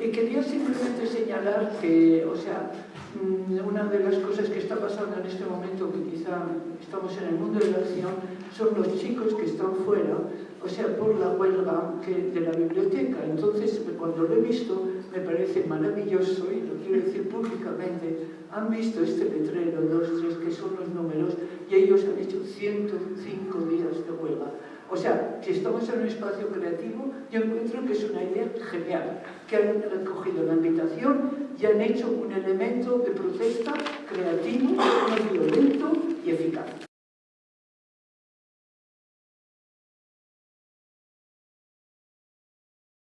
Y quería simplemente señalar que, o sea, mm, una de las cosas que está pasando en este momento, que quizá estamos en el mundo de la acción, son los chicos que están fuera, o sea, por la huelga de la biblioteca. Entonces, cuando lo he visto, me parece maravilloso, y lo quiero decir públicamente, han visto este letrero, dos, tres, que son los números, y ellos han hecho 105 días de huelga. O sea, si estamos en un espacio creativo, yo encuentro que es una idea genial, que han recogido la invitación y han hecho un elemento de protesta creativo.